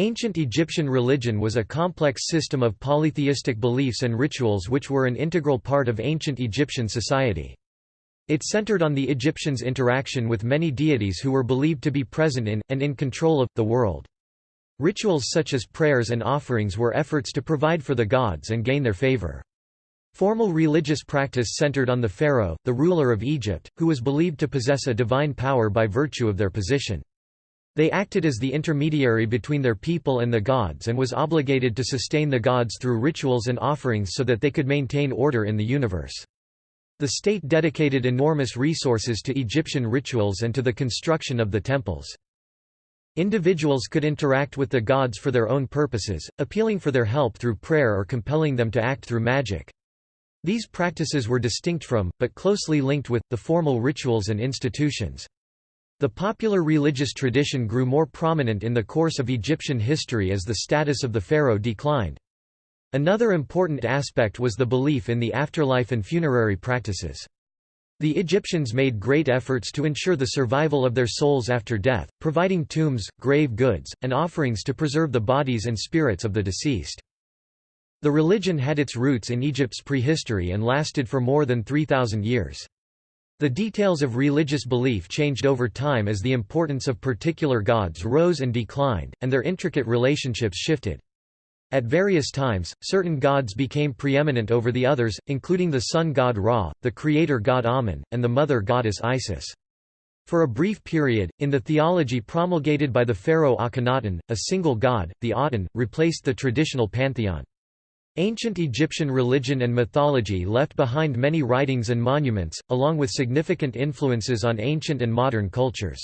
Ancient Egyptian religion was a complex system of polytheistic beliefs and rituals which were an integral part of ancient Egyptian society. It centered on the Egyptians' interaction with many deities who were believed to be present in, and in control of, the world. Rituals such as prayers and offerings were efforts to provide for the gods and gain their favor. Formal religious practice centered on the pharaoh, the ruler of Egypt, who was believed to possess a divine power by virtue of their position. They acted as the intermediary between their people and the gods and was obligated to sustain the gods through rituals and offerings so that they could maintain order in the universe. The state dedicated enormous resources to Egyptian rituals and to the construction of the temples. Individuals could interact with the gods for their own purposes, appealing for their help through prayer or compelling them to act through magic. These practices were distinct from, but closely linked with, the formal rituals and institutions. The popular religious tradition grew more prominent in the course of Egyptian history as the status of the pharaoh declined. Another important aspect was the belief in the afterlife and funerary practices. The Egyptians made great efforts to ensure the survival of their souls after death, providing tombs, grave goods, and offerings to preserve the bodies and spirits of the deceased. The religion had its roots in Egypt's prehistory and lasted for more than 3,000 years. The details of religious belief changed over time as the importance of particular gods rose and declined, and their intricate relationships shifted. At various times, certain gods became preeminent over the others, including the sun god Ra, the creator god Amun, and the mother goddess Isis. For a brief period, in the theology promulgated by the pharaoh Akhenaten, a single god, the Aten, replaced the traditional pantheon. Ancient Egyptian religion and mythology left behind many writings and monuments, along with significant influences on ancient and modern cultures.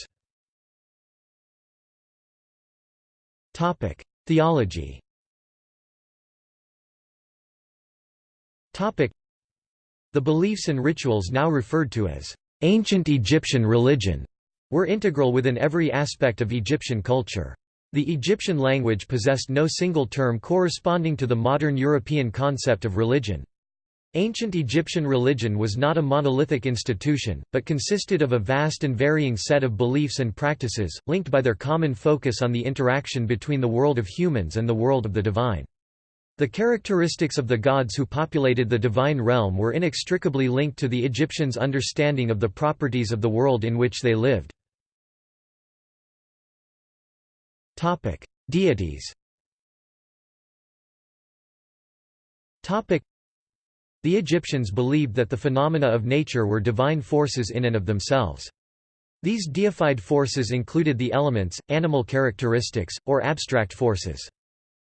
Theology The beliefs and rituals now referred to as ancient Egyptian religion were integral within every aspect of Egyptian culture. The Egyptian language possessed no single term corresponding to the modern European concept of religion. Ancient Egyptian religion was not a monolithic institution, but consisted of a vast and varying set of beliefs and practices, linked by their common focus on the interaction between the world of humans and the world of the divine. The characteristics of the gods who populated the divine realm were inextricably linked to the Egyptians' understanding of the properties of the world in which they lived. Topic: Deities. Topic: The Egyptians believed that the phenomena of nature were divine forces in and of themselves. These deified forces included the elements, animal characteristics, or abstract forces.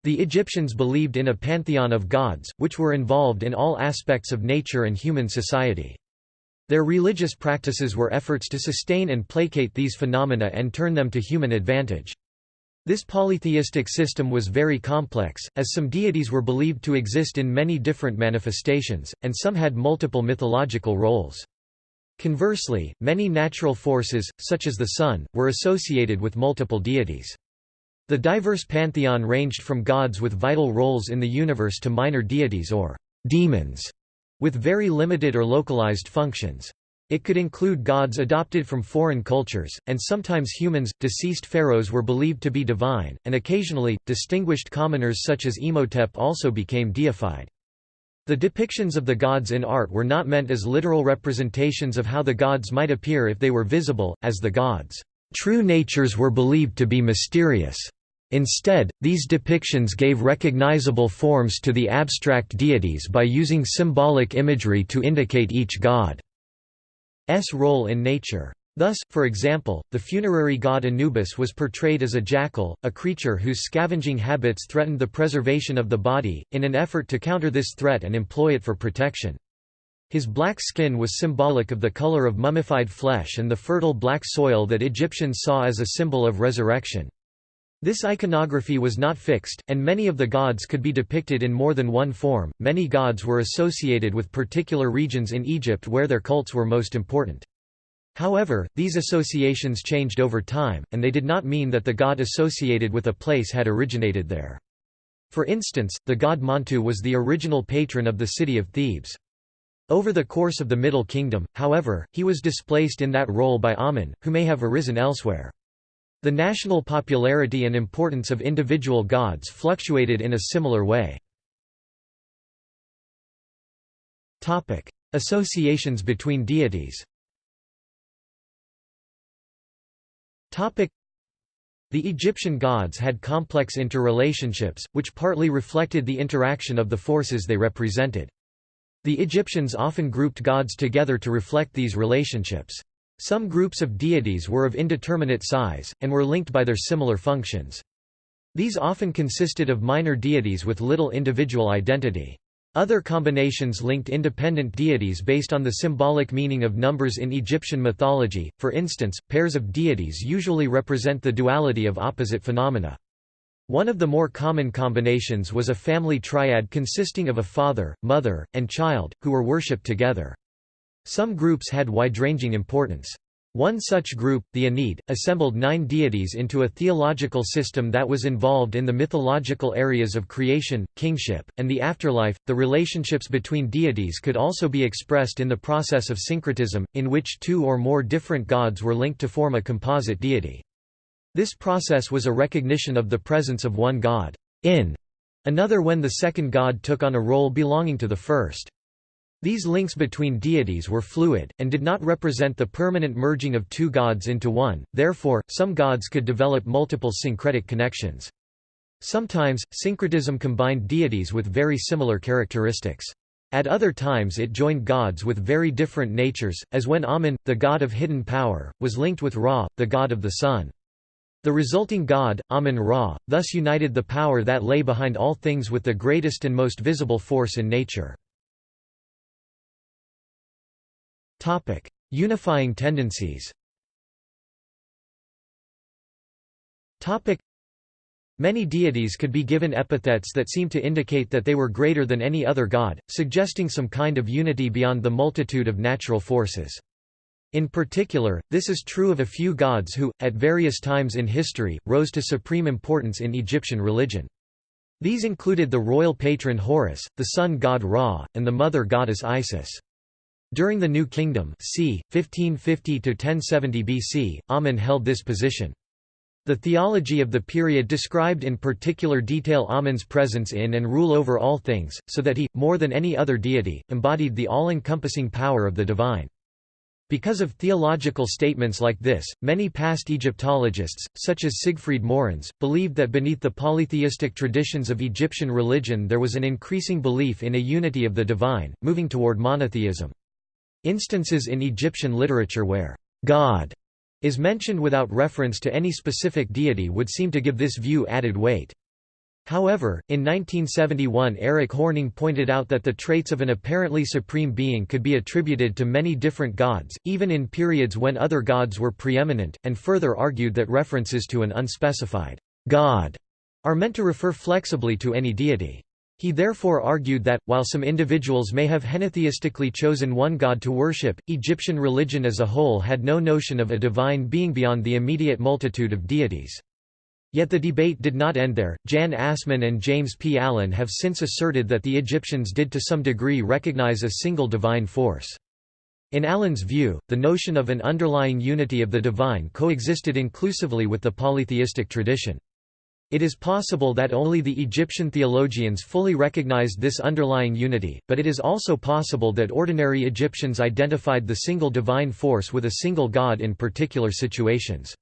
The Egyptians believed in a pantheon of gods, which were involved in all aspects of nature and human society. Their religious practices were efforts to sustain and placate these phenomena and turn them to human advantage. This polytheistic system was very complex, as some deities were believed to exist in many different manifestations, and some had multiple mythological roles. Conversely, many natural forces, such as the sun, were associated with multiple deities. The diverse pantheon ranged from gods with vital roles in the universe to minor deities or demons, with very limited or localized functions. It could include gods adopted from foreign cultures, and sometimes humans. Deceased pharaohs were believed to be divine, and occasionally, distinguished commoners such as Imhotep also became deified. The depictions of the gods in art were not meant as literal representations of how the gods might appear if they were visible, as the gods' true natures were believed to be mysterious. Instead, these depictions gave recognizable forms to the abstract deities by using symbolic imagery to indicate each god. Role in nature. Thus, for example, the funerary god Anubis was portrayed as a jackal, a creature whose scavenging habits threatened the preservation of the body, in an effort to counter this threat and employ it for protection. His black skin was symbolic of the color of mummified flesh and the fertile black soil that Egyptians saw as a symbol of resurrection. This iconography was not fixed, and many of the gods could be depicted in more than one form. Many gods were associated with particular regions in Egypt where their cults were most important. However, these associations changed over time, and they did not mean that the god associated with a place had originated there. For instance, the god Montu was the original patron of the city of Thebes. Over the course of the Middle Kingdom, however, he was displaced in that role by Amun, who may have arisen elsewhere. The national popularity and importance of individual gods fluctuated in a similar way. Associations between deities The Egyptian gods had complex interrelationships, which partly reflected the interaction of the forces they represented. The Egyptians often grouped gods together to reflect these relationships. Some groups of deities were of indeterminate size, and were linked by their similar functions. These often consisted of minor deities with little individual identity. Other combinations linked independent deities based on the symbolic meaning of numbers in Egyptian mythology, for instance, pairs of deities usually represent the duality of opposite phenomena. One of the more common combinations was a family triad consisting of a father, mother, and child, who were worshipped together. Some groups had wide-ranging importance. One such group, the Ennead, assembled nine deities into a theological system that was involved in the mythological areas of creation, kingship, and the afterlife. The relationships between deities could also be expressed in the process of syncretism, in which two or more different gods were linked to form a composite deity. This process was a recognition of the presence of one god in another when the second god took on a role belonging to the first. These links between deities were fluid, and did not represent the permanent merging of two gods into one, therefore, some gods could develop multiple syncretic connections. Sometimes, syncretism combined deities with very similar characteristics. At other times it joined gods with very different natures, as when Amun, the god of hidden power, was linked with Ra, the god of the sun. The resulting god, Amun-Ra, thus united the power that lay behind all things with the greatest and most visible force in nature. Topic: Unifying tendencies. Topic: Many deities could be given epithets that seem to indicate that they were greater than any other god, suggesting some kind of unity beyond the multitude of natural forces. In particular, this is true of a few gods who, at various times in history, rose to supreme importance in Egyptian religion. These included the royal patron Horus, the sun god Ra, and the mother goddess Isis. During the New Kingdom c. 1550–1070 BC, Amun held this position. The theology of the period described in particular detail Amun's presence in and rule over all things, so that he, more than any other deity, embodied the all-encompassing power of the divine. Because of theological statements like this, many past Egyptologists, such as Siegfried Morenz, believed that beneath the polytheistic traditions of Egyptian religion there was an increasing belief in a unity of the divine, moving toward monotheism. Instances in Egyptian literature where God is mentioned without reference to any specific deity would seem to give this view added weight. However, in 1971 Erik Hornung pointed out that the traits of an apparently supreme being could be attributed to many different gods, even in periods when other gods were preeminent, and further argued that references to an unspecified God are meant to refer flexibly to any deity. He therefore argued that, while some individuals may have henotheistically chosen one god to worship, Egyptian religion as a whole had no notion of a divine being beyond the immediate multitude of deities. Yet the debate did not end there. Jan Assmann and James P. Allen have since asserted that the Egyptians did to some degree recognize a single divine force. In Allen's view, the notion of an underlying unity of the divine coexisted inclusively with the polytheistic tradition. It is possible that only the Egyptian theologians fully recognized this underlying unity, but it is also possible that ordinary Egyptians identified the single divine force with a single god in particular situations.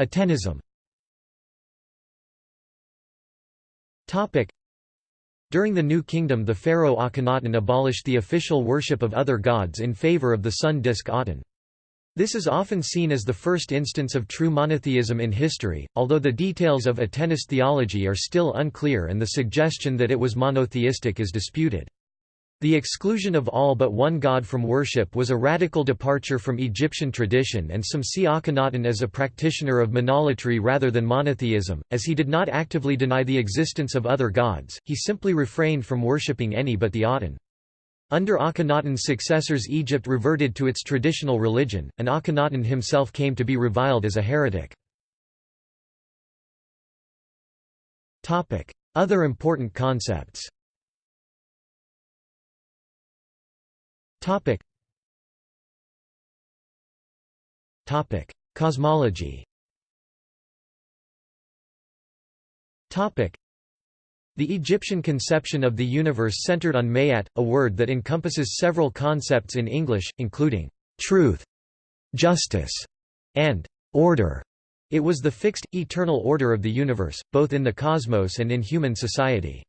Atenism During the New Kingdom the pharaoh Akhenaten abolished the official worship of other gods in favor of the sun disk Aten. This is often seen as the first instance of true monotheism in history, although the details of Atenist theology are still unclear and the suggestion that it was monotheistic is disputed. The exclusion of all but one god from worship was a radical departure from Egyptian tradition and some see Akhenaten as a practitioner of monolatry rather than monotheism, as he did not actively deny the existence of other gods, he simply refrained from worshipping any but the Aten. Under Akhenaten's successors Egypt reverted to its traditional religion, and Akhenaten himself came to be reviled as a heretic. Other important concepts Cosmology the Egyptian conception of the universe centered on Maat, a word that encompasses several concepts in English, including truth, justice, and order. It was the fixed, eternal order of the universe, both in the cosmos and in human society.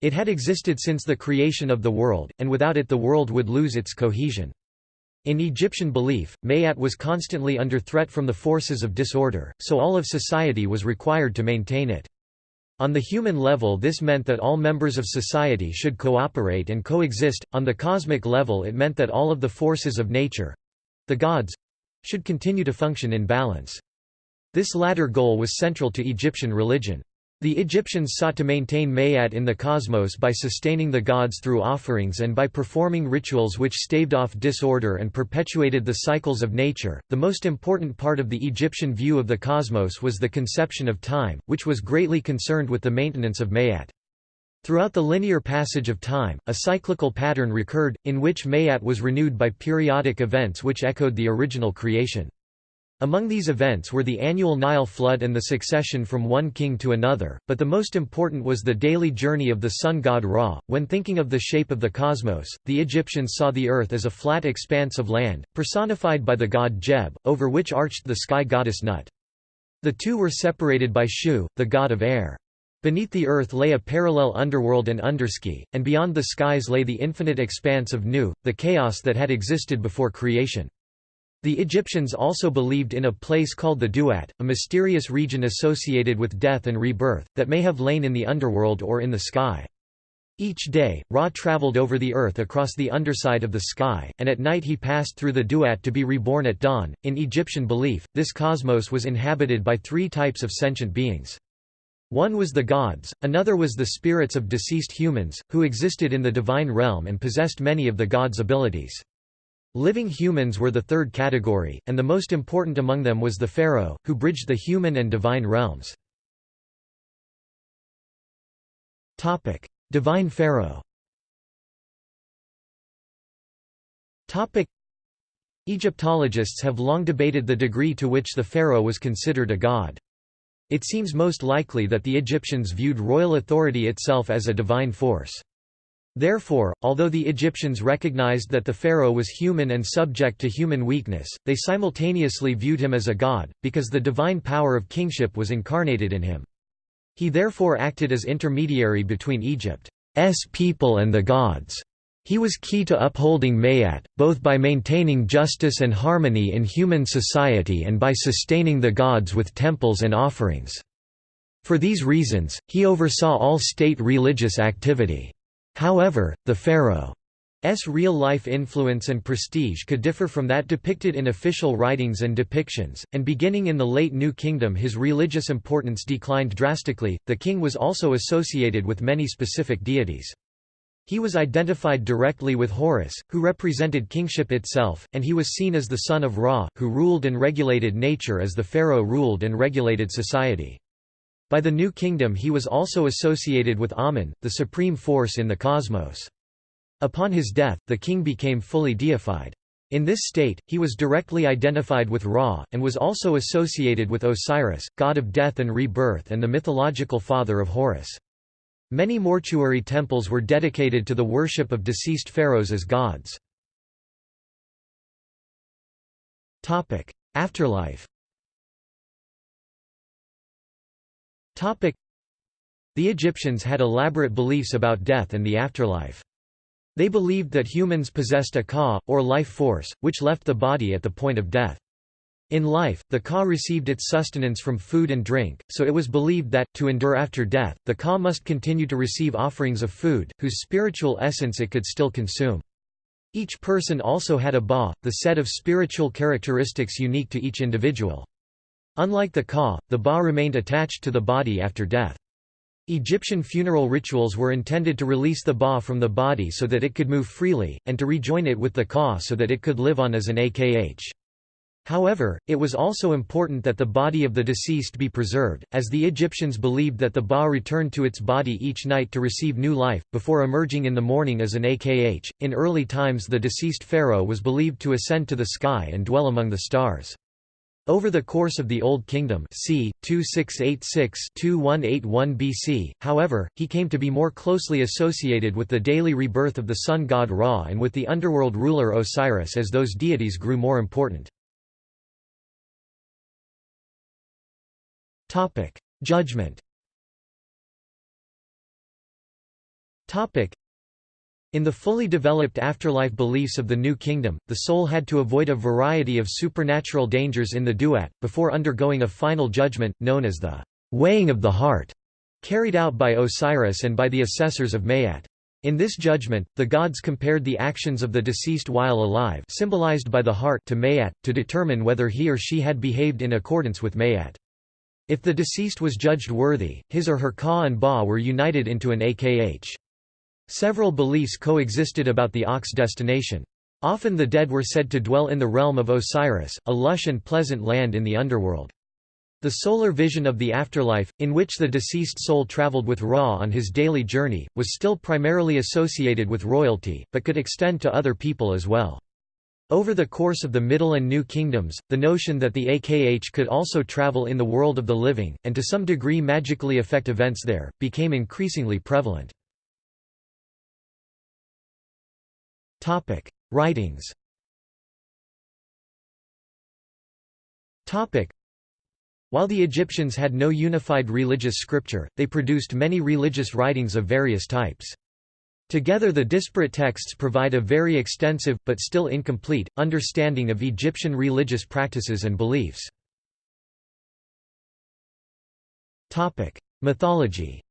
It had existed since the creation of the world, and without it the world would lose its cohesion. In Egyptian belief, Maat was constantly under threat from the forces of disorder, so all of society was required to maintain it. On the human level this meant that all members of society should cooperate and coexist, on the cosmic level it meant that all of the forces of nature—the gods—should continue to function in balance. This latter goal was central to Egyptian religion. The Egyptians sought to maintain Maat in the cosmos by sustaining the gods through offerings and by performing rituals which staved off disorder and perpetuated the cycles of nature. The most important part of the Egyptian view of the cosmos was the conception of time, which was greatly concerned with the maintenance of Maat. Throughout the linear passage of time, a cyclical pattern recurred, in which Maat was renewed by periodic events which echoed the original creation. Among these events were the annual Nile flood and the succession from one king to another, but the most important was the daily journey of the sun god Ra. When thinking of the shape of the cosmos, the Egyptians saw the earth as a flat expanse of land, personified by the god Geb, over which arched the sky goddess Nut. The two were separated by Shu, the god of air. Beneath the earth lay a parallel underworld and undersky, and beyond the skies lay the infinite expanse of Nu, the chaos that had existed before creation. The Egyptians also believed in a place called the Duat, a mysterious region associated with death and rebirth, that may have lain in the underworld or in the sky. Each day, Ra traveled over the earth across the underside of the sky, and at night he passed through the Duat to be reborn at dawn. In Egyptian belief, this cosmos was inhabited by three types of sentient beings. One was the gods, another was the spirits of deceased humans, who existed in the divine realm and possessed many of the gods' abilities. Living humans were the third category, and the most important among them was the pharaoh, who bridged the human and divine realms. divine pharaoh Egyptologists have long debated the degree to which the pharaoh was considered a god. It seems most likely that the Egyptians viewed royal authority itself as a divine force. Therefore, although the Egyptians recognized that the pharaoh was human and subject to human weakness, they simultaneously viewed him as a god, because the divine power of kingship was incarnated in him. He therefore acted as intermediary between Egypt's people and the gods. He was key to upholding Maat, both by maintaining justice and harmony in human society and by sustaining the gods with temples and offerings. For these reasons, he oversaw all state religious activity. However, the pharaoh's real-life influence and prestige could differ from that depicted in official writings and depictions, and beginning in the late New Kingdom his religious importance declined drastically. The king was also associated with many specific deities. He was identified directly with Horus, who represented kingship itself, and he was seen as the son of Ra, who ruled and regulated nature as the pharaoh ruled and regulated society. By the New Kingdom he was also associated with Amun, the supreme force in the cosmos. Upon his death, the king became fully deified. In this state, he was directly identified with Ra, and was also associated with Osiris, god of death and rebirth and the mythological father of Horus. Many mortuary temples were dedicated to the worship of deceased pharaohs as gods. Afterlife The Egyptians had elaborate beliefs about death and the afterlife. They believed that humans possessed a ka, or life force, which left the body at the point of death. In life, the ka received its sustenance from food and drink, so it was believed that, to endure after death, the ka must continue to receive offerings of food, whose spiritual essence it could still consume. Each person also had a ba, the set of spiritual characteristics unique to each individual. Unlike the ka, the ba remained attached to the body after death. Egyptian funeral rituals were intended to release the ba from the body so that it could move freely, and to rejoin it with the ka so that it could live on as an akh. However, it was also important that the body of the deceased be preserved, as the Egyptians believed that the ba returned to its body each night to receive new life, before emerging in the morning as an akh. In early times, the deceased pharaoh was believed to ascend to the sky and dwell among the stars. Over the course of the Old Kingdom c. 2686–2181 BC, however, he came to be more closely associated with the daily rebirth of the sun god Ra and with the underworld ruler Osiris as those deities grew more important. Judgment in the fully developed afterlife beliefs of the New Kingdom, the soul had to avoid a variety of supernatural dangers in the duat, before undergoing a final judgment, known as the weighing of the heart, carried out by Osiris and by the assessors of Maat. In this judgment, the gods compared the actions of the deceased while alive symbolized by the heart to Maat, to determine whether he or she had behaved in accordance with Maat. If the deceased was judged worthy, his or her ka and ba were united into an akh. Several beliefs coexisted about the akh's destination. Often the dead were said to dwell in the realm of Osiris, a lush and pleasant land in the underworld. The solar vision of the afterlife, in which the deceased soul traveled with Ra on his daily journey, was still primarily associated with royalty, but could extend to other people as well. Over the course of the Middle and New Kingdoms, the notion that the AKH could also travel in the world of the living, and to some degree magically affect events there, became increasingly prevalent. Topic: Writings. Topic: While the Egyptians had no unified religious scripture, they produced many religious writings of various types. Together the disparate texts provide a very extensive, but still incomplete, understanding of Egyptian religious practices and beliefs. Mythology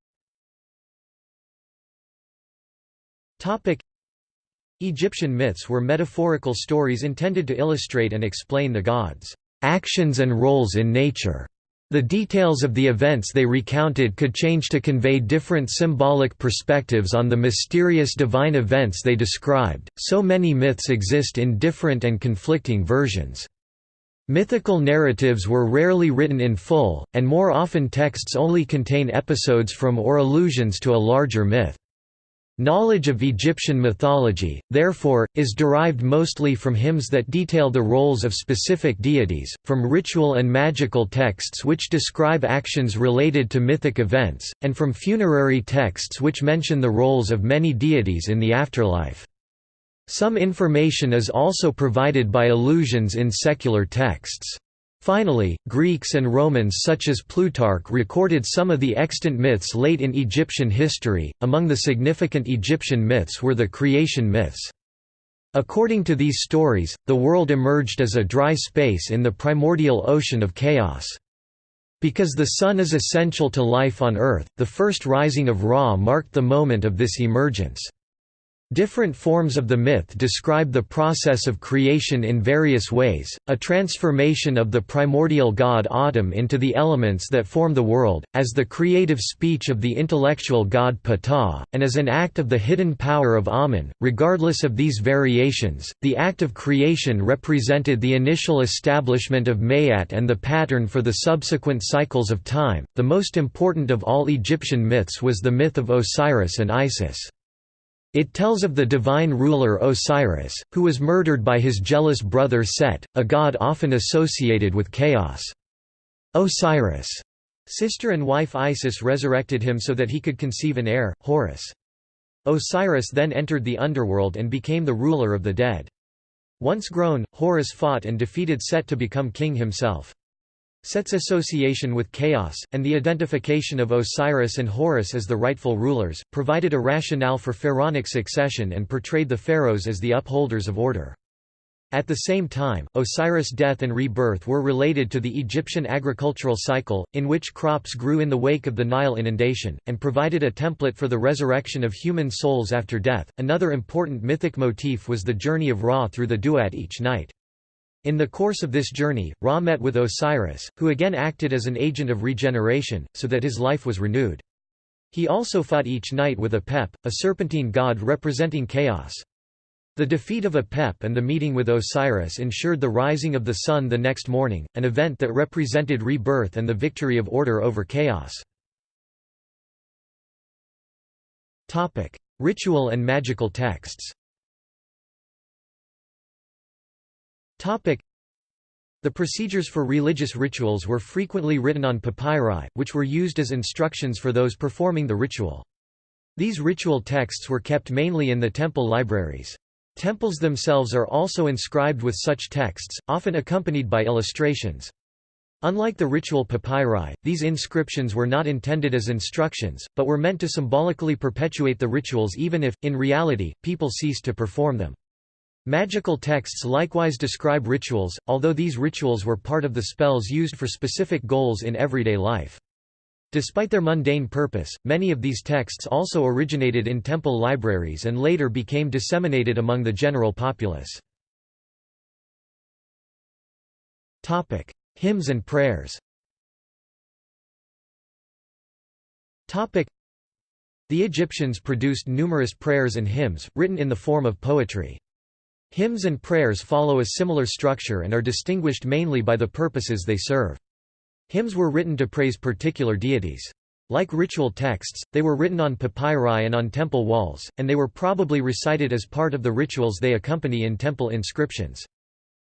Egyptian myths were metaphorical stories intended to illustrate and explain the gods' actions and roles in nature. The details of the events they recounted could change to convey different symbolic perspectives on the mysterious divine events they described, so many myths exist in different and conflicting versions. Mythical narratives were rarely written in full, and more often texts only contain episodes from or allusions to a larger myth. Knowledge of Egyptian mythology, therefore, is derived mostly from hymns that detail the roles of specific deities, from ritual and magical texts which describe actions related to mythic events, and from funerary texts which mention the roles of many deities in the afterlife. Some information is also provided by allusions in secular texts. Finally, Greeks and Romans such as Plutarch recorded some of the extant myths late in Egyptian history. Among the significant Egyptian myths were the creation myths. According to these stories, the world emerged as a dry space in the primordial ocean of chaos. Because the sun is essential to life on Earth, the first rising of Ra marked the moment of this emergence. Different forms of the myth describe the process of creation in various ways, a transformation of the primordial god Atum into the elements that form the world, as the creative speech of the intellectual god Ptah, and as an act of the hidden power of Amun. Regardless of these variations, the act of creation represented the initial establishment of Maat and the pattern for the subsequent cycles of time. The most important of all Egyptian myths was the myth of Osiris and Isis. It tells of the divine ruler Osiris, who was murdered by his jealous brother Set, a god often associated with chaos. Osiris' sister and wife Isis resurrected him so that he could conceive an heir, Horus. Osiris then entered the underworld and became the ruler of the dead. Once grown, Horus fought and defeated Set to become king himself. Set's association with chaos, and the identification of Osiris and Horus as the rightful rulers, provided a rationale for pharaonic succession and portrayed the pharaohs as the upholders of order. At the same time, Osiris' death and rebirth were related to the Egyptian agricultural cycle, in which crops grew in the wake of the Nile inundation, and provided a template for the resurrection of human souls after death. Another important mythic motif was the journey of Ra through the Duat each night. In the course of this journey, Ra met with Osiris, who again acted as an agent of regeneration, so that his life was renewed. He also fought each night with Apep, a serpentine god representing chaos. The defeat of Apep and the meeting with Osiris ensured the rising of the sun the next morning, an event that represented rebirth and the victory of order over chaos. Ritual and magical texts The procedures for religious rituals were frequently written on papyri, which were used as instructions for those performing the ritual. These ritual texts were kept mainly in the temple libraries. Temples themselves are also inscribed with such texts, often accompanied by illustrations. Unlike the ritual papyri, these inscriptions were not intended as instructions, but were meant to symbolically perpetuate the rituals even if, in reality, people ceased to perform them. Magical texts likewise describe rituals, although these rituals were part of the spells used for specific goals in everyday life. Despite their mundane purpose, many of these texts also originated in temple libraries and later became disseminated among the general populace. Topic: Hymns and prayers Topic: The Egyptians produced numerous prayers and hymns, written in the form of poetry. Hymns and prayers follow a similar structure and are distinguished mainly by the purposes they serve. Hymns were written to praise particular deities. Like ritual texts, they were written on papyri and on temple walls, and they were probably recited as part of the rituals they accompany in temple inscriptions.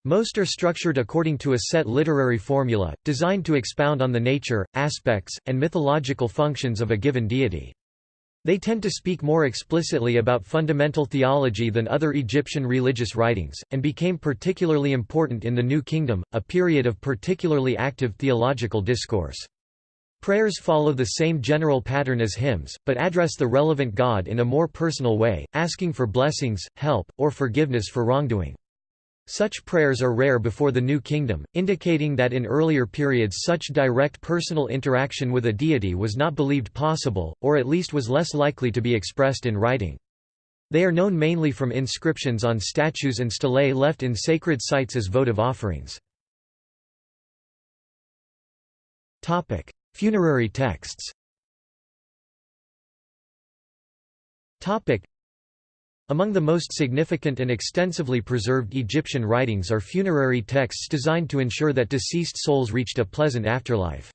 Most are structured according to a set literary formula, designed to expound on the nature, aspects, and mythological functions of a given deity. They tend to speak more explicitly about fundamental theology than other Egyptian religious writings, and became particularly important in the New Kingdom, a period of particularly active theological discourse. Prayers follow the same general pattern as hymns, but address the relevant God in a more personal way, asking for blessings, help, or forgiveness for wrongdoing. Such prayers are rare before the New Kingdom, indicating that in earlier periods such direct personal interaction with a deity was not believed possible, or at least was less likely to be expressed in writing. They are known mainly from inscriptions on statues and stelae left in sacred sites as votive offerings. Funerary texts among the most significant and extensively preserved Egyptian writings are funerary texts designed to ensure that deceased souls reached a pleasant afterlife.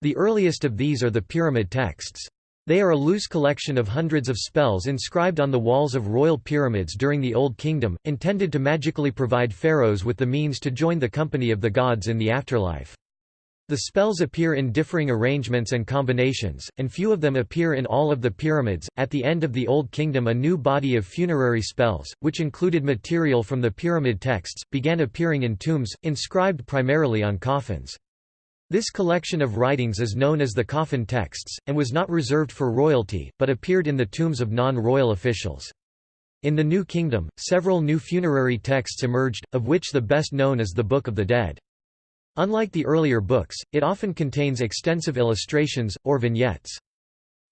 The earliest of these are the pyramid texts. They are a loose collection of hundreds of spells inscribed on the walls of royal pyramids during the Old Kingdom, intended to magically provide pharaohs with the means to join the company of the gods in the afterlife. The spells appear in differing arrangements and combinations, and few of them appear in all of the pyramids. At the end of the Old Kingdom, a new body of funerary spells, which included material from the pyramid texts, began appearing in tombs, inscribed primarily on coffins. This collection of writings is known as the coffin texts, and was not reserved for royalty, but appeared in the tombs of non-royal officials. In the New Kingdom, several new funerary texts emerged, of which the best known is the Book of the Dead. Unlike the earlier books, it often contains extensive illustrations, or vignettes.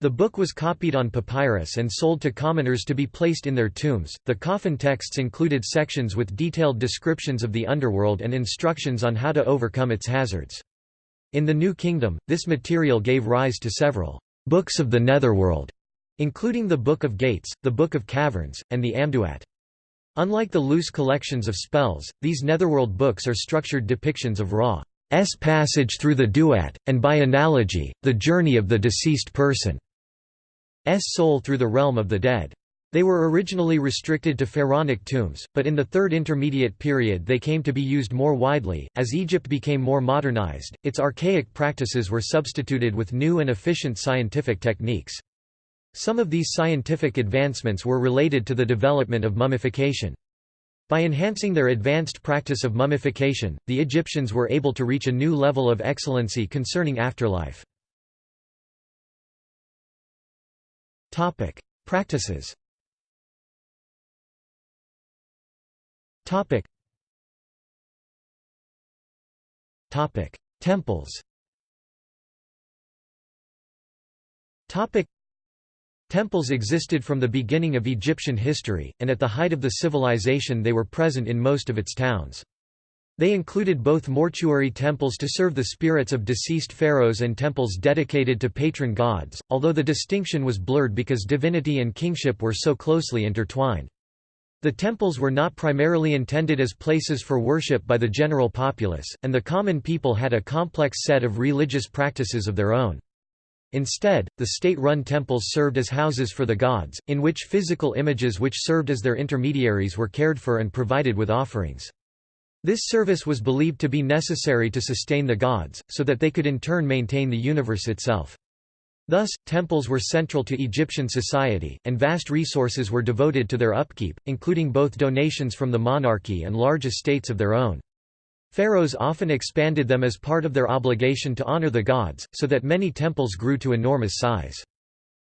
The book was copied on papyrus and sold to commoners to be placed in their tombs. The coffin texts included sections with detailed descriptions of the underworld and instructions on how to overcome its hazards. In the New Kingdom, this material gave rise to several books of the netherworld, including the Book of Gates, the Book of Caverns, and the Amduat. Unlike the loose collections of spells, these netherworld books are structured depictions of Ra's passage through the duat, and by analogy, the journey of the deceased person's soul through the realm of the dead. They were originally restricted to pharaonic tombs, but in the Third Intermediate Period they came to be used more widely. As Egypt became more modernized, its archaic practices were substituted with new and efficient scientific techniques. Some of these scientific advancements were related to the development of mummification. By enhancing their advanced practice of mummification, the Egyptians were able to reach a new level of excellency concerning afterlife. Topic: Practices Topic: Temples Temples existed from the beginning of Egyptian history, and at the height of the civilization they were present in most of its towns. They included both mortuary temples to serve the spirits of deceased pharaohs and temples dedicated to patron gods, although the distinction was blurred because divinity and kingship were so closely intertwined. The temples were not primarily intended as places for worship by the general populace, and the common people had a complex set of religious practices of their own. Instead, the state-run temples served as houses for the gods, in which physical images which served as their intermediaries were cared for and provided with offerings. This service was believed to be necessary to sustain the gods, so that they could in turn maintain the universe itself. Thus, temples were central to Egyptian society, and vast resources were devoted to their upkeep, including both donations from the monarchy and large estates of their own. Pharaohs often expanded them as part of their obligation to honor the gods, so that many temples grew to enormous size.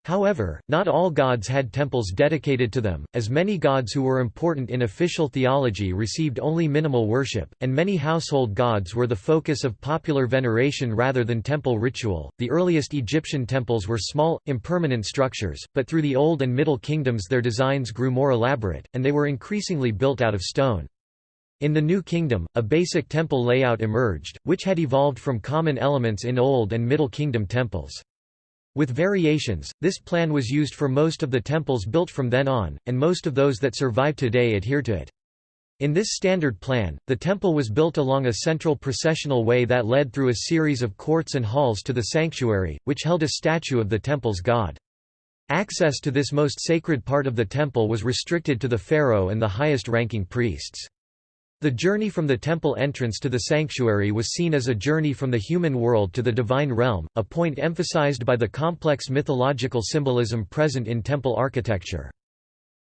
However, not all gods had temples dedicated to them, as many gods who were important in official theology received only minimal worship, and many household gods were the focus of popular veneration rather than temple ritual. The earliest Egyptian temples were small, impermanent structures, but through the Old and Middle Kingdoms their designs grew more elaborate, and they were increasingly built out of stone. In the New Kingdom, a basic temple layout emerged, which had evolved from common elements in Old and Middle Kingdom temples. With variations, this plan was used for most of the temples built from then on, and most of those that survive today adhere to it. In this standard plan, the temple was built along a central processional way that led through a series of courts and halls to the sanctuary, which held a statue of the temple's god. Access to this most sacred part of the temple was restricted to the pharaoh and the highest-ranking priests. The journey from the temple entrance to the sanctuary was seen as a journey from the human world to the divine realm, a point emphasized by the complex mythological symbolism present in temple architecture.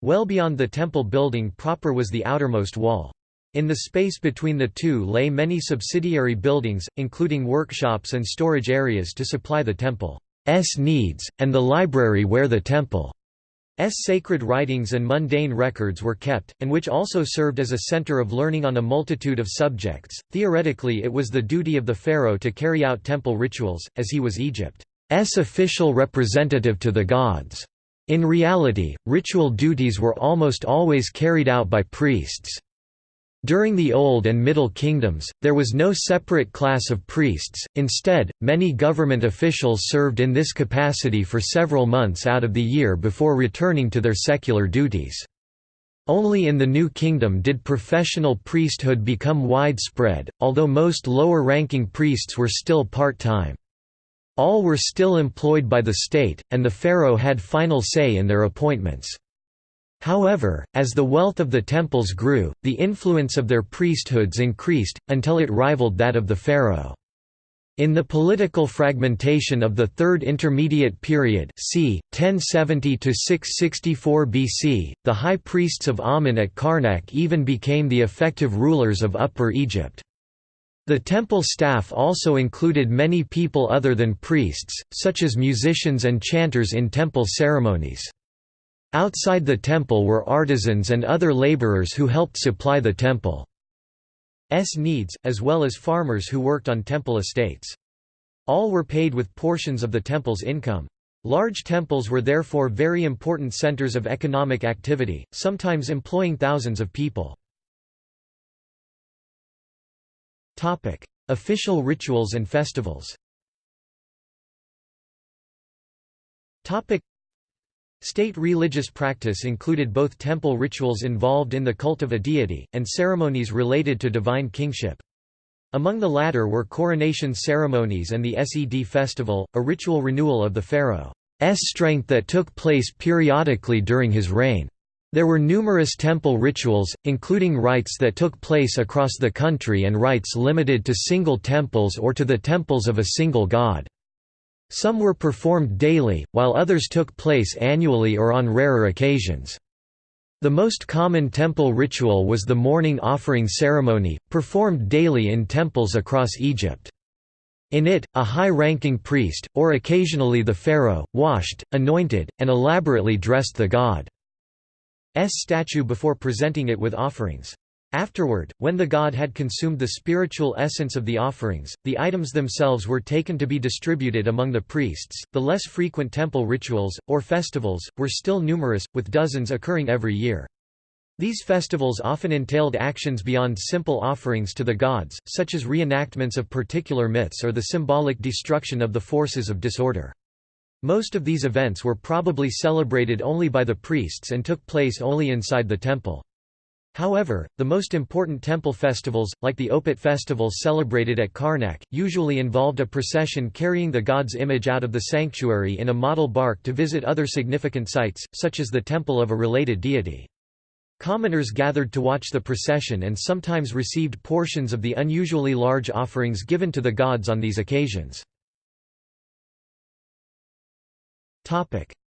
Well beyond the temple building proper was the outermost wall. In the space between the two lay many subsidiary buildings, including workshops and storage areas to supply the temple's needs, and the library where the temple sacred writings and mundane records were kept, and which also served as a center of learning on a multitude of subjects. Theoretically, it was the duty of the pharaoh to carry out temple rituals, as he was Egypt's official representative to the gods. In reality, ritual duties were almost always carried out by priests. During the Old and Middle Kingdoms, there was no separate class of priests, instead, many government officials served in this capacity for several months out of the year before returning to their secular duties. Only in the New Kingdom did professional priesthood become widespread, although most lower-ranking priests were still part-time. All were still employed by the state, and the pharaoh had final say in their appointments. However, as the wealth of the temples grew, the influence of their priesthoods increased, until it rivaled that of the pharaoh. In the political fragmentation of the Third Intermediate Period c. 1070–664 BC, the high priests of Amun at Karnak even became the effective rulers of Upper Egypt. The temple staff also included many people other than priests, such as musicians and chanters in temple ceremonies. Outside the temple were artisans and other laborers who helped supply the temple's needs, as well as farmers who worked on temple estates. All were paid with portions of the temple's income. Large temples were therefore very important centers of economic activity, sometimes employing thousands of people. Official rituals and festivals State religious practice included both temple rituals involved in the cult of a deity, and ceremonies related to divine kingship. Among the latter were coronation ceremonies and the Sed festival, a ritual renewal of the pharaoh's strength that took place periodically during his reign. There were numerous temple rituals, including rites that took place across the country and rites limited to single temples or to the temples of a single god. Some were performed daily, while others took place annually or on rarer occasions. The most common temple ritual was the morning offering ceremony, performed daily in temples across Egypt. In it, a high-ranking priest, or occasionally the pharaoh, washed, anointed, and elaborately dressed the god's statue before presenting it with offerings. Afterward, when the god had consumed the spiritual essence of the offerings, the items themselves were taken to be distributed among the priests. The less frequent temple rituals, or festivals, were still numerous, with dozens occurring every year. These festivals often entailed actions beyond simple offerings to the gods, such as reenactments of particular myths or the symbolic destruction of the forces of disorder. Most of these events were probably celebrated only by the priests and took place only inside the temple. However, the most important temple festivals, like the Opet festival celebrated at Karnak, usually involved a procession carrying the god's image out of the sanctuary in a model bark to visit other significant sites, such as the temple of a related deity. Commoners gathered to watch the procession and sometimes received portions of the unusually large offerings given to the gods on these occasions.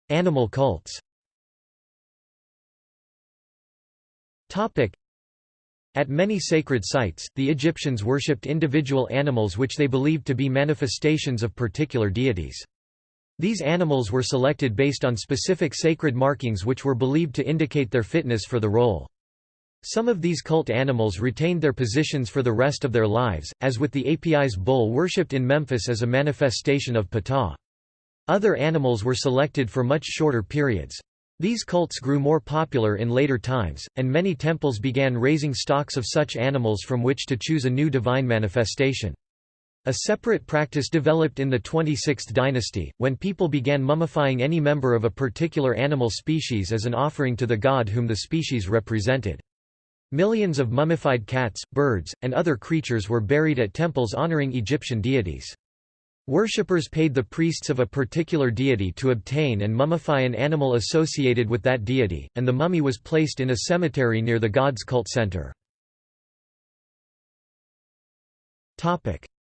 Animal cults At many sacred sites, the Egyptians worshipped individual animals which they believed to be manifestations of particular deities. These animals were selected based on specific sacred markings which were believed to indicate their fitness for the role. Some of these cult animals retained their positions for the rest of their lives, as with the Apis bull worshipped in Memphis as a manifestation of Ptah. Other animals were selected for much shorter periods. These cults grew more popular in later times, and many temples began raising stocks of such animals from which to choose a new divine manifestation. A separate practice developed in the 26th dynasty, when people began mummifying any member of a particular animal species as an offering to the god whom the species represented. Millions of mummified cats, birds, and other creatures were buried at temples honoring Egyptian deities. Worshippers paid the priests of a particular deity to obtain and mummify an animal associated with that deity, and the mummy was placed in a cemetery near the god's cult center.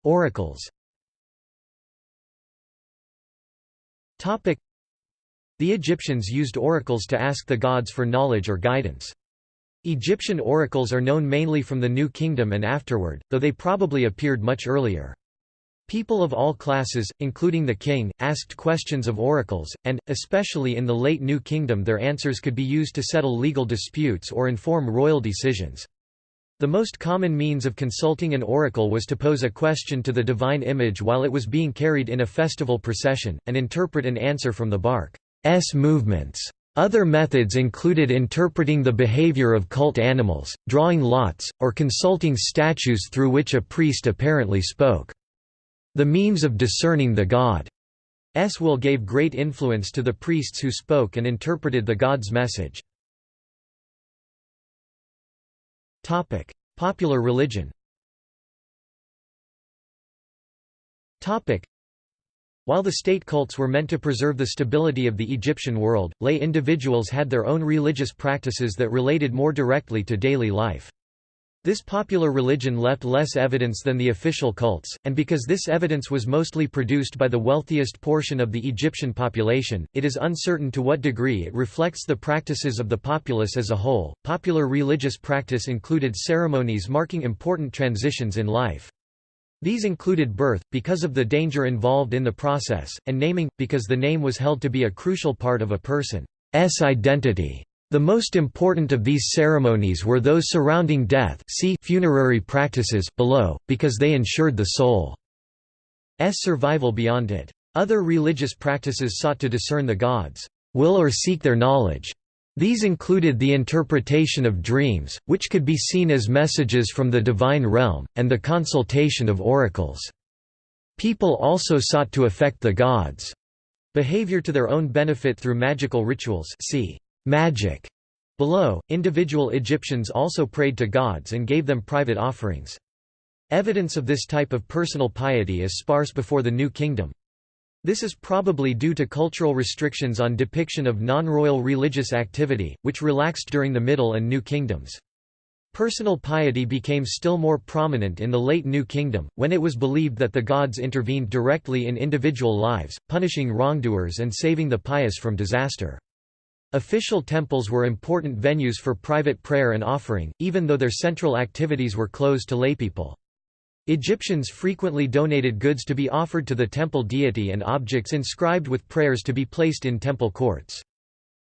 Oracles The Egyptians used oracles to ask the gods for knowledge or guidance. Egyptian oracles are known mainly from the New Kingdom and afterward, though they probably appeared much earlier. People of all classes, including the king, asked questions of oracles, and, especially in the late New Kingdom their answers could be used to settle legal disputes or inform royal decisions. The most common means of consulting an oracle was to pose a question to the divine image while it was being carried in a festival procession, and interpret an answer from the bark's movements. Other methods included interpreting the behavior of cult animals, drawing lots, or consulting statues through which a priest apparently spoke. The means of discerning the god's will gave great influence to the priests who spoke and interpreted the god's message. Popular religion. While the state cults were meant to preserve the stability of the Egyptian world, lay individuals had their own religious practices that related more directly to daily life. This popular religion left less evidence than the official cults, and because this evidence was mostly produced by the wealthiest portion of the Egyptian population, it is uncertain to what degree it reflects the practices of the populace as a whole. Popular religious practice included ceremonies marking important transitions in life. These included birth, because of the danger involved in the process, and naming, because the name was held to be a crucial part of a person's identity. The most important of these ceremonies were those surrounding death see funerary practices below, because they ensured the soul's survival beyond it. Other religious practices sought to discern the gods' will or seek their knowledge. These included the interpretation of dreams, which could be seen as messages from the divine realm, and the consultation of oracles. People also sought to affect the gods' behavior to their own benefit through magical rituals see magic. Below, individual Egyptians also prayed to gods and gave them private offerings. Evidence of this type of personal piety is sparse before the New Kingdom. This is probably due to cultural restrictions on depiction of non-royal religious activity, which relaxed during the Middle and New Kingdoms. Personal piety became still more prominent in the late New Kingdom, when it was believed that the gods intervened directly in individual lives, punishing wrongdoers and saving the pious from disaster. Official temples were important venues for private prayer and offering, even though their central activities were closed to laypeople. Egyptians frequently donated goods to be offered to the temple deity and objects inscribed with prayers to be placed in temple courts.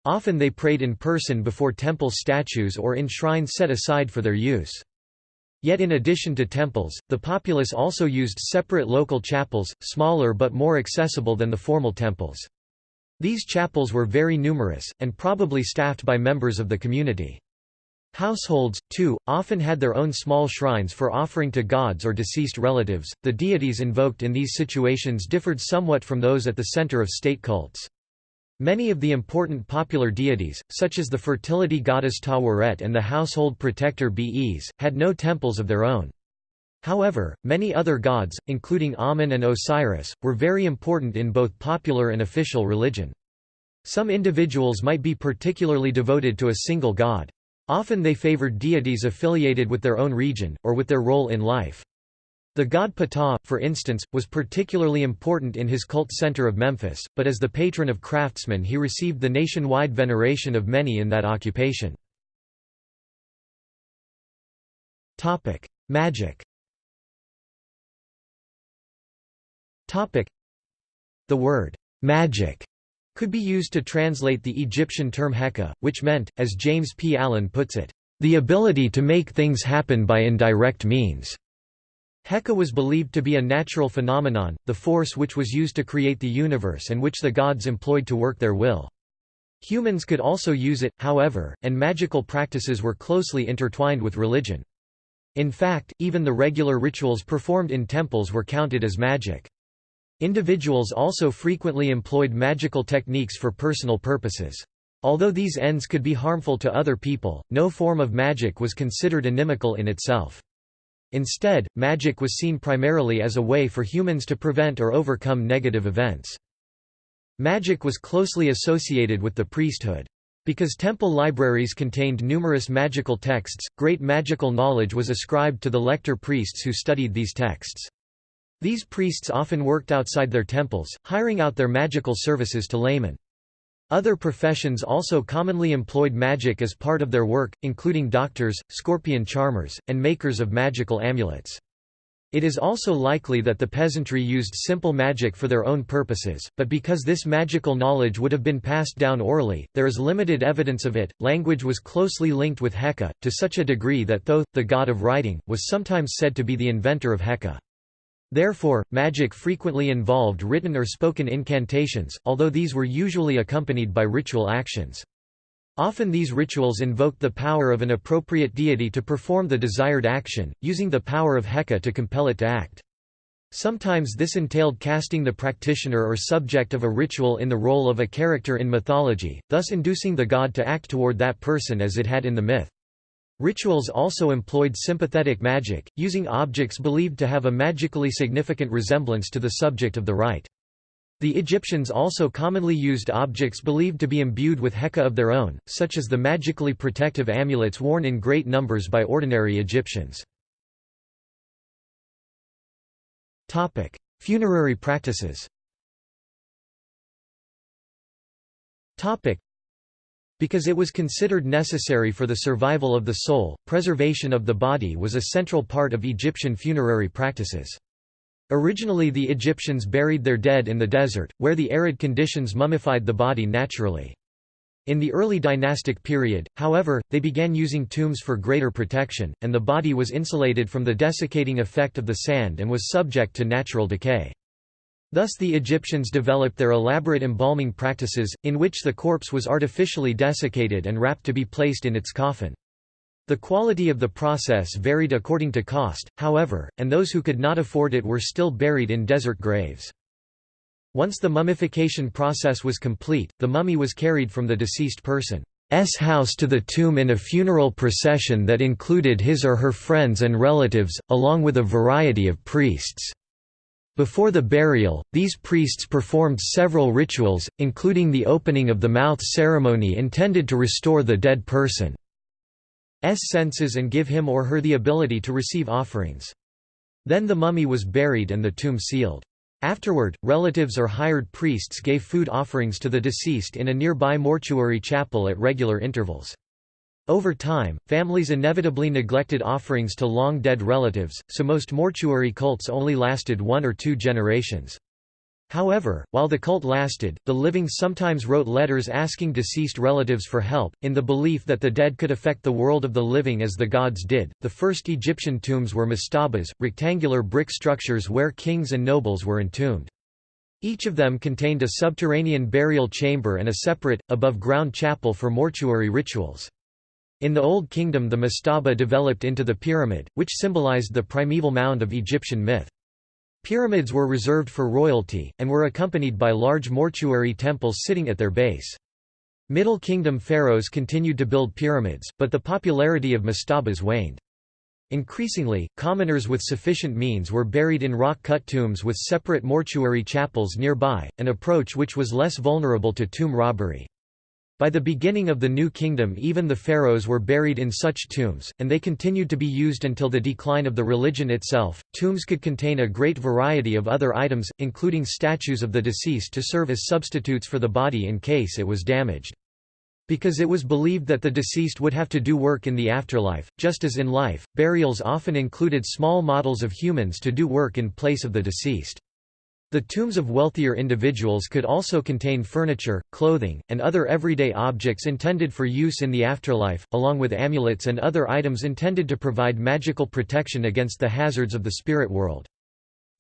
Often they prayed in person before temple statues or in shrines set aside for their use. Yet in addition to temples, the populace also used separate local chapels, smaller but more accessible than the formal temples. These chapels were very numerous, and probably staffed by members of the community. Households, too, often had their own small shrines for offering to gods or deceased relatives. The deities invoked in these situations differed somewhat from those at the center of state cults. Many of the important popular deities, such as the fertility goddess Taweret and the household protector Bes, had no temples of their own. However, many other gods, including Amun and Osiris, were very important in both popular and official religion. Some individuals might be particularly devoted to a single god. Often they favored deities affiliated with their own region, or with their role in life. The god Ptah, for instance, was particularly important in his cult center of Memphis, but as the patron of craftsmen he received the nationwide veneration of many in that occupation. Magic The word, magic, could be used to translate the Egyptian term heka, which meant, as James P. Allen puts it, the ability to make things happen by indirect means. Heka was believed to be a natural phenomenon, the force which was used to create the universe and which the gods employed to work their will. Humans could also use it, however, and magical practices were closely intertwined with religion. In fact, even the regular rituals performed in temples were counted as magic. Individuals also frequently employed magical techniques for personal purposes. Although these ends could be harmful to other people, no form of magic was considered inimical in itself. Instead, magic was seen primarily as a way for humans to prevent or overcome negative events. Magic was closely associated with the priesthood. Because temple libraries contained numerous magical texts, great magical knowledge was ascribed to the lector priests who studied these texts. These priests often worked outside their temples, hiring out their magical services to laymen. Other professions also commonly employed magic as part of their work, including doctors, scorpion charmers, and makers of magical amulets. It is also likely that the peasantry used simple magic for their own purposes, but because this magical knowledge would have been passed down orally, there is limited evidence of it. Language was closely linked with Heka, to such a degree that Thoth, the god of writing, was sometimes said to be the inventor of Heka. Therefore, magic frequently involved written or spoken incantations, although these were usually accompanied by ritual actions. Often these rituals invoked the power of an appropriate deity to perform the desired action, using the power of Heka to compel it to act. Sometimes this entailed casting the practitioner or subject of a ritual in the role of a character in mythology, thus inducing the god to act toward that person as it had in the myth. Rituals also employed sympathetic magic, using objects believed to have a magically significant resemblance to the subject of the rite. The Egyptians also commonly used objects believed to be imbued with Heka of their own, such as the magically protective amulets worn in great numbers by ordinary Egyptians. Funerary practices because it was considered necessary for the survival of the soul, preservation of the body was a central part of Egyptian funerary practices. Originally the Egyptians buried their dead in the desert, where the arid conditions mummified the body naturally. In the early dynastic period, however, they began using tombs for greater protection, and the body was insulated from the desiccating effect of the sand and was subject to natural decay. Thus the Egyptians developed their elaborate embalming practices, in which the corpse was artificially desiccated and wrapped to be placed in its coffin. The quality of the process varied according to cost, however, and those who could not afford it were still buried in desert graves. Once the mummification process was complete, the mummy was carried from the deceased person's house to the tomb in a funeral procession that included his or her friends and relatives, along with a variety of priests. Before the burial, these priests performed several rituals, including the opening of the mouth ceremony intended to restore the dead person's senses and give him or her the ability to receive offerings. Then the mummy was buried and the tomb sealed. Afterward, relatives or hired priests gave food offerings to the deceased in a nearby mortuary chapel at regular intervals. Over time, families inevitably neglected offerings to long-dead relatives, so most mortuary cults only lasted one or two generations. However, while the cult lasted, the living sometimes wrote letters asking deceased relatives for help, in the belief that the dead could affect the world of the living as the gods did. The first Egyptian tombs were mastabas, rectangular brick structures where kings and nobles were entombed. Each of them contained a subterranean burial chamber and a separate, above-ground chapel for mortuary rituals. In the Old Kingdom the mastaba developed into the pyramid, which symbolized the primeval mound of Egyptian myth. Pyramids were reserved for royalty, and were accompanied by large mortuary temples sitting at their base. Middle Kingdom pharaohs continued to build pyramids, but the popularity of mastabas waned. Increasingly, commoners with sufficient means were buried in rock-cut tombs with separate mortuary chapels nearby, an approach which was less vulnerable to tomb robbery. By the beginning of the New Kingdom even the pharaohs were buried in such tombs, and they continued to be used until the decline of the religion itself. Tombs could contain a great variety of other items, including statues of the deceased to serve as substitutes for the body in case it was damaged. Because it was believed that the deceased would have to do work in the afterlife, just as in life, burials often included small models of humans to do work in place of the deceased. The tombs of wealthier individuals could also contain furniture, clothing, and other everyday objects intended for use in the afterlife, along with amulets and other items intended to provide magical protection against the hazards of the spirit world.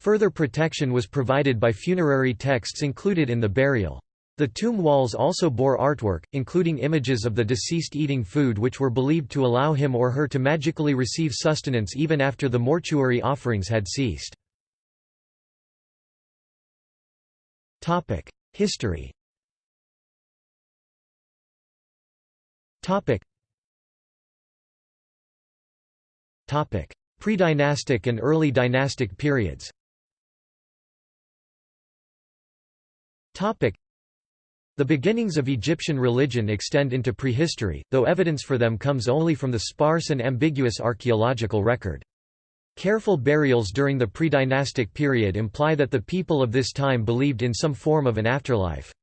Further protection was provided by funerary texts included in the burial. The tomb walls also bore artwork, including images of the deceased eating food which were believed to allow him or her to magically receive sustenance even after the mortuary offerings had ceased. Topic: History. Topic. Topic: Pre-dynastic and early dynastic periods. Topic: The beginnings of Egyptian religion extend into prehistory, though evidence for them comes only from the sparse and ambiguous archaeological record. Careful burials during the pre-dynastic period imply that the people of this time believed in some form of an afterlife.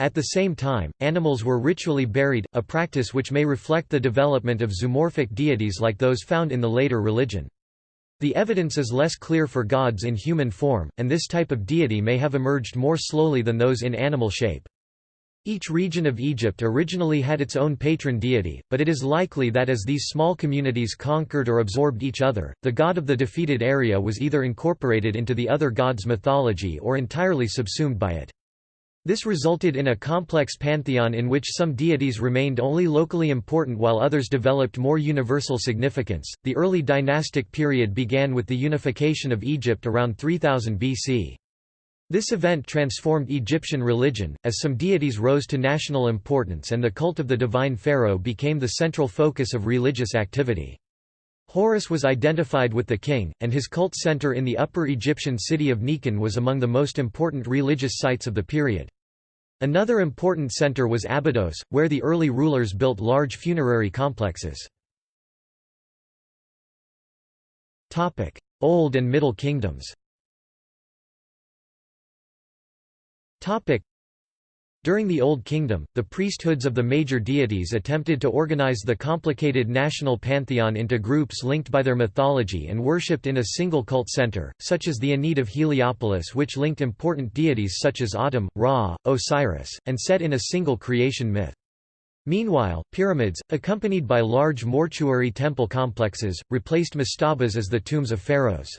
At the same time, animals were ritually buried, a practice which may reflect the development of zoomorphic deities like those found in the later religion. The evidence is less clear for gods in human form, and this type of deity may have emerged more slowly than those in animal shape. Each region of Egypt originally had its own patron deity, but it is likely that as these small communities conquered or absorbed each other, the god of the defeated area was either incorporated into the other god's mythology or entirely subsumed by it. This resulted in a complex pantheon in which some deities remained only locally important while others developed more universal significance. The early dynastic period began with the unification of Egypt around 3000 BC. This event transformed Egyptian religion, as some deities rose to national importance and the cult of the divine pharaoh became the central focus of religious activity. Horus was identified with the king, and his cult center in the Upper Egyptian city of Nekhen was among the most important religious sites of the period. Another important center was Abydos, where the early rulers built large funerary complexes. Old and Middle Kingdoms During the Old Kingdom, the priesthoods of the major deities attempted to organize the complicated national pantheon into groups linked by their mythology and worshipped in a single cult center, such as the Ennead of Heliopolis which linked important deities such as Atum, Ra, Osiris, and Set in a single creation myth. Meanwhile, pyramids, accompanied by large mortuary temple complexes, replaced mastabas as the tombs of pharaohs.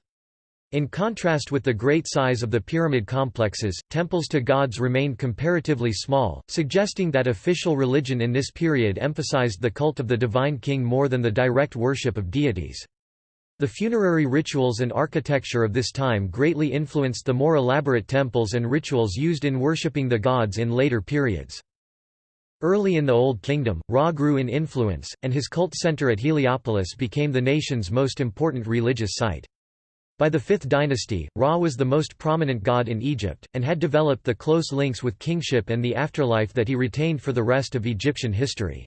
In contrast with the great size of the pyramid complexes, temples to gods remained comparatively small, suggesting that official religion in this period emphasized the cult of the divine king more than the direct worship of deities. The funerary rituals and architecture of this time greatly influenced the more elaborate temples and rituals used in worshipping the gods in later periods. Early in the Old Kingdom, Ra grew in influence, and his cult center at Heliopolis became the nation's most important religious site. By the 5th dynasty, Ra was the most prominent god in Egypt, and had developed the close links with kingship and the afterlife that he retained for the rest of Egyptian history.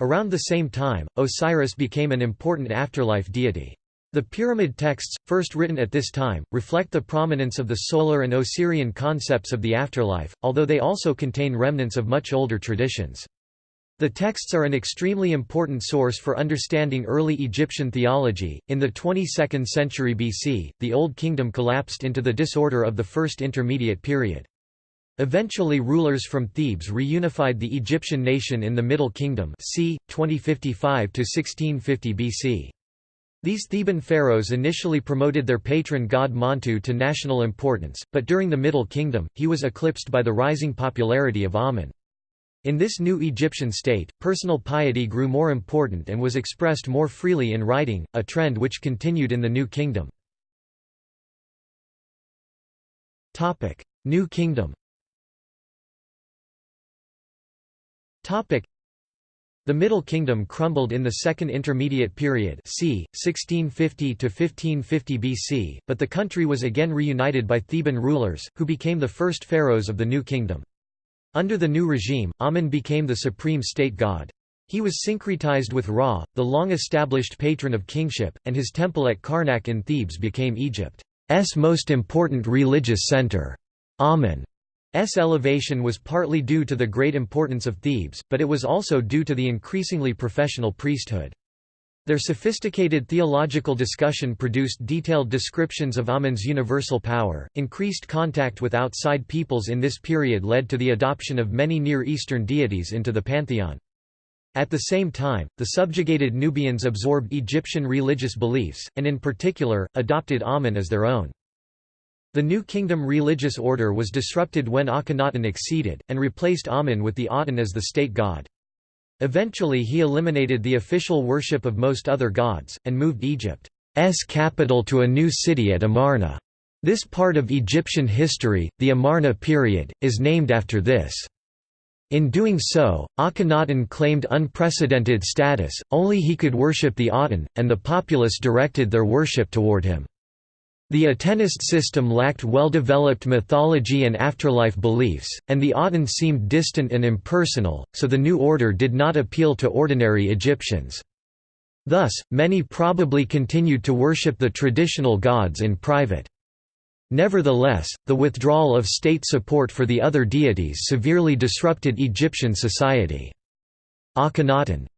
Around the same time, Osiris became an important afterlife deity. The pyramid texts, first written at this time, reflect the prominence of the solar and Osirian concepts of the afterlife, although they also contain remnants of much older traditions. The texts are an extremely important source for understanding early Egyptian theology. In the 22nd century BC, the Old Kingdom collapsed into the disorder of the First Intermediate Period. Eventually rulers from Thebes reunified the Egyptian nation in the Middle Kingdom c. 2055 to 1650 BC. These Theban pharaohs initially promoted their patron god Montu to national importance, but during the Middle Kingdom, he was eclipsed by the rising popularity of Amun. In this new Egyptian state, personal piety grew more important and was expressed more freely in writing, a trend which continued in the New Kingdom. New Kingdom the Middle Kingdom crumbled in the Second Intermediate Period c. 1650–1550 BC, but the country was again reunited by Theban rulers, who became the first pharaohs of the New Kingdom. Under the new regime, Amun became the supreme state god. He was syncretized with Ra, the long-established patron of kingship, and his temple at Karnak in Thebes became Egypt's most important religious center. Amun's elevation was partly due to the great importance of Thebes, but it was also due to the increasingly professional priesthood. Their sophisticated theological discussion produced detailed descriptions of Amun's universal power. Increased contact with outside peoples in this period led to the adoption of many Near Eastern deities into the pantheon. At the same time, the subjugated Nubians absorbed Egyptian religious beliefs, and in particular, adopted Amun as their own. The New Kingdom religious order was disrupted when Akhenaten acceded, and replaced Amun with the Aten as the state god. Eventually he eliminated the official worship of most other gods, and moved Egypt's capital to a new city at Amarna. This part of Egyptian history, the Amarna period, is named after this. In doing so, Akhenaten claimed unprecedented status, only he could worship the Aten, and the populace directed their worship toward him. The Atenist system lacked well-developed mythology and afterlife beliefs, and the Aten seemed distant and impersonal, so the new order did not appeal to ordinary Egyptians. Thus, many probably continued to worship the traditional gods in private. Nevertheless, the withdrawal of state support for the other deities severely disrupted Egyptian society. Akhenaten's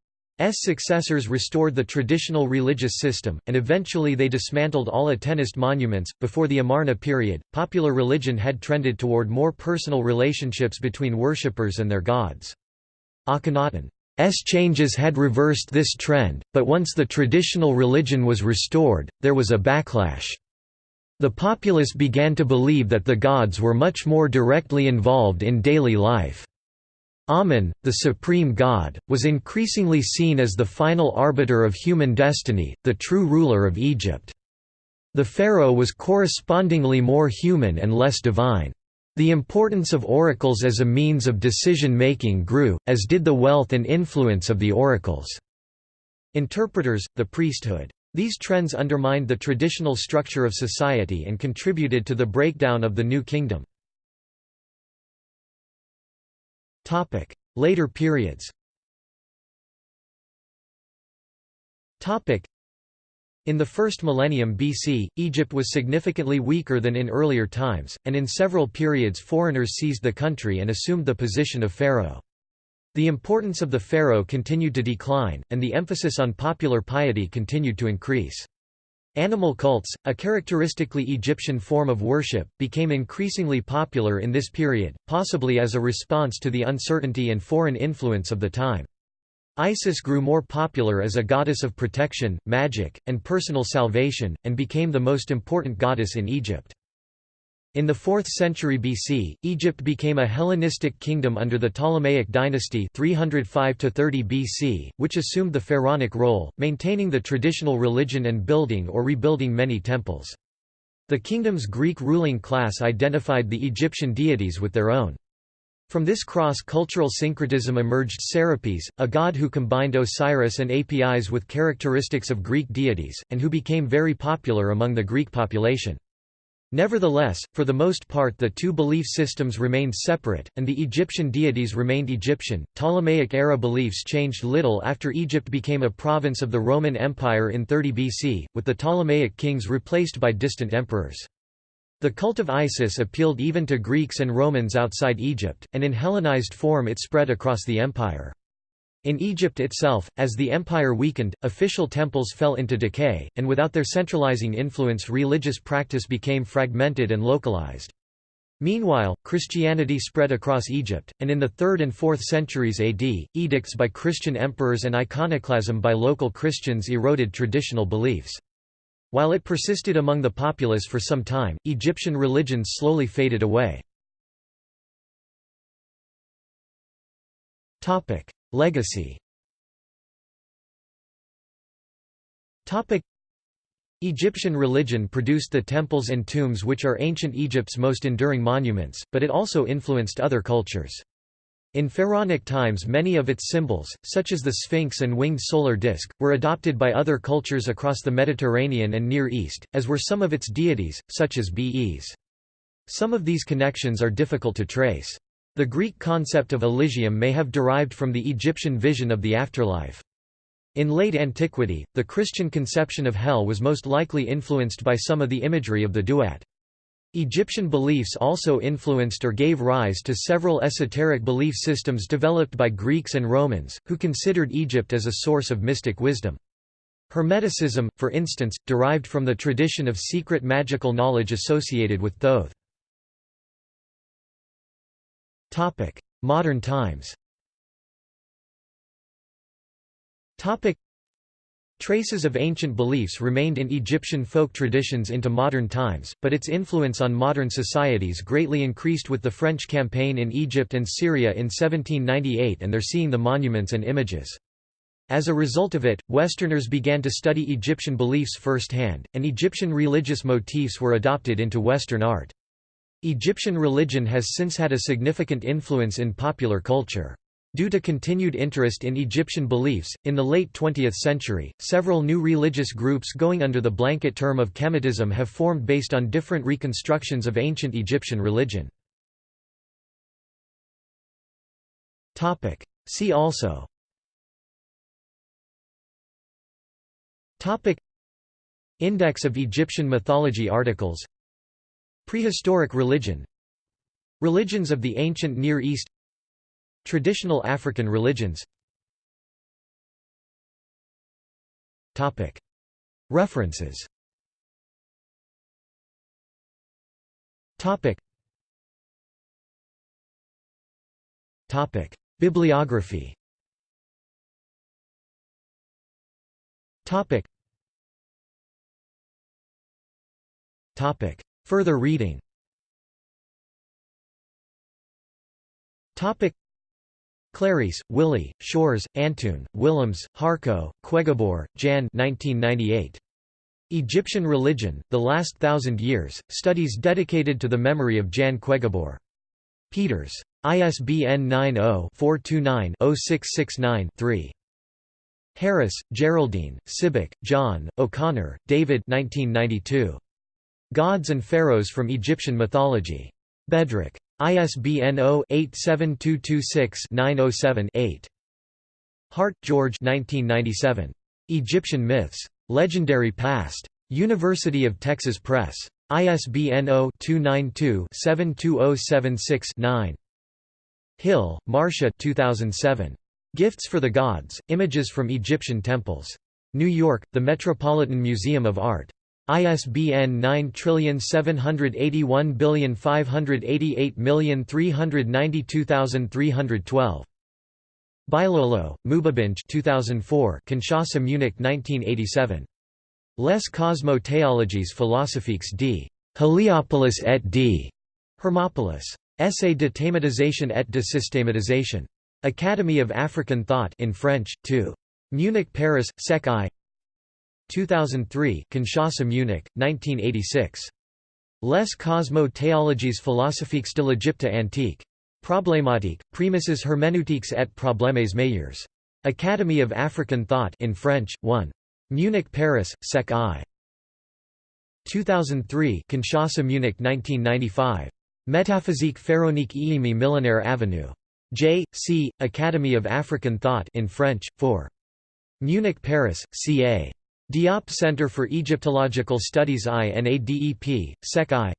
successors restored the traditional religious system, and eventually they dismantled all Atenist monuments. Before the Amarna period, popular religion had trended toward more personal relationships between worshippers and their gods. Akhenaten's changes had reversed this trend, but once the traditional religion was restored, there was a backlash. The populace began to believe that the gods were much more directly involved in daily life. Amun, the supreme god, was increasingly seen as the final arbiter of human destiny, the true ruler of Egypt. The pharaoh was correspondingly more human and less divine. The importance of oracles as a means of decision-making grew, as did the wealth and influence of the oracles. Interpreters, the priesthood, these trends undermined the traditional structure of society and contributed to the breakdown of the New Kingdom. Later periods in the first millennium BC, Egypt was significantly weaker than in earlier times, and in several periods foreigners seized the country and assumed the position of pharaoh. The importance of the pharaoh continued to decline, and the emphasis on popular piety continued to increase. Animal cults, a characteristically Egyptian form of worship, became increasingly popular in this period, possibly as a response to the uncertainty and foreign influence of the time. Isis grew more popular as a goddess of protection, magic, and personal salvation, and became the most important goddess in Egypt. In the 4th century BC, Egypt became a Hellenistic kingdom under the Ptolemaic dynasty 305 BC, which assumed the pharaonic role, maintaining the traditional religion and building or rebuilding many temples. The kingdom's Greek ruling class identified the Egyptian deities with their own. From this cross-cultural syncretism emerged Serapis, a god who combined Osiris and Apis with characteristics of Greek deities, and who became very popular among the Greek population. Nevertheless, for the most part the two belief systems remained separate, and the Egyptian deities remained Egyptian. Ptolemaic era beliefs changed little after Egypt became a province of the Roman Empire in 30 BC, with the Ptolemaic kings replaced by distant emperors. The cult of Isis appealed even to Greeks and Romans outside Egypt, and in Hellenized form it spread across the empire. In Egypt itself, as the empire weakened, official temples fell into decay, and without their centralizing influence religious practice became fragmented and localized. Meanwhile, Christianity spread across Egypt, and in the 3rd and 4th centuries AD, edicts by Christian emperors and iconoclasm by local Christians eroded traditional beliefs. While it persisted among the populace for some time, Egyptian religion slowly faded away. Legacy Egyptian religion produced the temples and tombs which are ancient Egypt's most enduring monuments, but it also influenced other cultures. In pharaonic times many of its symbols, such as the Sphinx and winged solar disk, were adopted by other cultures across the Mediterranean and Near East, as were some of its deities, such as Bes. Some of these connections are difficult to trace. The Greek concept of Elysium may have derived from the Egyptian vision of the afterlife. In late antiquity, the Christian conception of hell was most likely influenced by some of the imagery of the duat. Egyptian beliefs also influenced or gave rise to several esoteric belief systems developed by Greeks and Romans, who considered Egypt as a source of mystic wisdom. Hermeticism, for instance, derived from the tradition of secret magical knowledge associated with Thoth. Modern times Traces of ancient beliefs remained in Egyptian folk traditions into modern times, but its influence on modern societies greatly increased with the French campaign in Egypt and Syria in 1798 and their seeing the monuments and images. As a result of it, Westerners began to study Egyptian beliefs firsthand, and Egyptian religious motifs were adopted into Western art. Egyptian religion has since had a significant influence in popular culture. Due to continued interest in Egyptian beliefs, in the late 20th century, several new religious groups going under the blanket term of Kemetism have formed based on different reconstructions of ancient Egyptian religion. See also Index of Egyptian mythology articles Prehistoric religion Religions of the ancient Near East Traditional African religions. Topic. References. Topic. Topic. Bibliography Further reading Clarysse, Willy, Schoors, Antoon, Willems, Harco, Quaegebeur, Jan 1998. Egyptian Religion, The Last Thousand Years, Studies dedicated to the memory of Jan Quaegebeur. Peeters. ISBN 90-429-0669-3. Harris, Geraldine, Sibbick, John, O'Connor, David 1992. Gods and Pharaohs from Egyptian Mythology. Bedrick. ISBN 0-87226-907-8. Hart, George 1997. Egyptian Myths. Legendary Past. University of Texas Press. ISBN 0-292-72076-9. Hill, Marsha 2007. Gifts for the Gods, Images from Egyptian Temples. New York, The Metropolitan Museum of Art. ISBN 9781588392312. Bilolo, Mubabinj 2004 Kinshasa Munich 1987. Les Cosmo Théologies philosophiques d. Heliopolis et d. Hermopolis. Essai de thématisation et de systématisation. Academy of African Thought in French, 2. Munich Paris, Sec I 2003 Kinshasa Munich, 1986. Les Cosmo théologies philosophiques de l'Égypte antique. Problématique, prémisses herméneutiques et problèmes meilleurs. Academy of African Thought in French, 1. Munich Paris, Sec I. 2003 Kinshasa Munich 1995. Métaphysique pharaonique Iimi Millénaire Avenue. J. C. Academy of African Thought in French, 4. Munich Paris, CA. Diop Center for Egyptological Studies INADEP, Sec I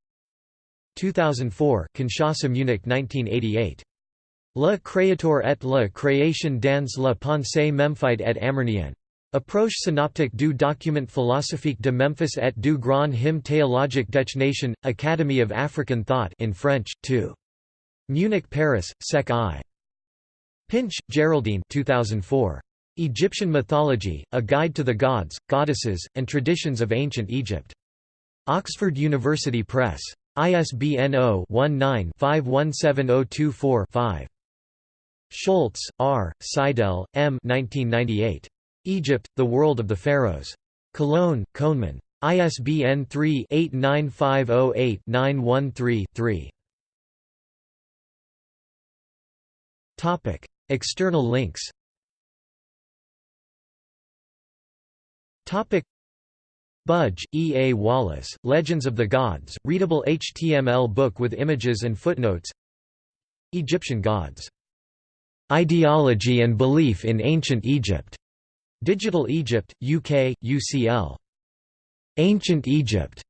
2004 Kinshasa Munich 1988. Le Créateur et la création dans la pensée Memphite et Amarnienne. Approche synoptique du document philosophique de Memphis et du grand hymne théologique des Nations, Academy of African Thought in French, 2. Munich Paris, Sec I. Pinch, Geraldine 2004. Egyptian Mythology, A Guide to the Gods, Goddesses, and Traditions of Ancient Egypt. Oxford University Press. ISBN 0-19-517024-5. Schulz, R., Seidel, M. 1998. Egypt, The World of the Pharaohs. Cologne, Könemann. ISBN 3-89508-913-3. External links Budge, E. A. Wallace, Legends of the Gods, readable HTML book with images and footnotes Egyptian gods. Ideology and belief in ancient Egypt. Digital Egypt, UK, UCL. Ancient Egypt.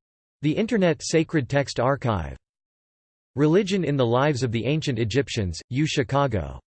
The Internet Sacred Text Archive. Religion in the Lives of the Ancient Egyptians, U Chicago.